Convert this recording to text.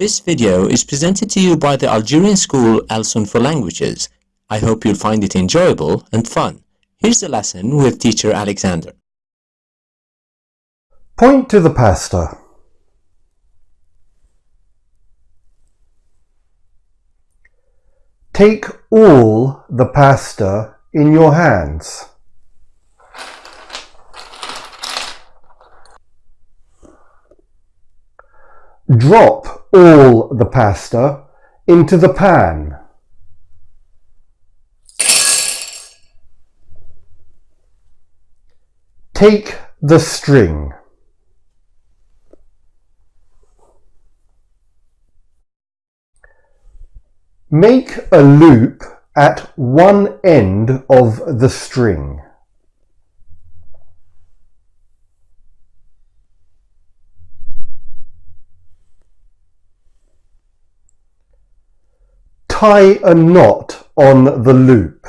This video is presented to you by the Algerian school Alsun for Languages. I hope you'll find it enjoyable and fun. Here's the lesson with teacher Alexander. Point to the pasta. Take all the pasta in your hands. Drop all the pasta into the pan. Take the string. Make a loop at one end of the string. Tie a knot on the loop.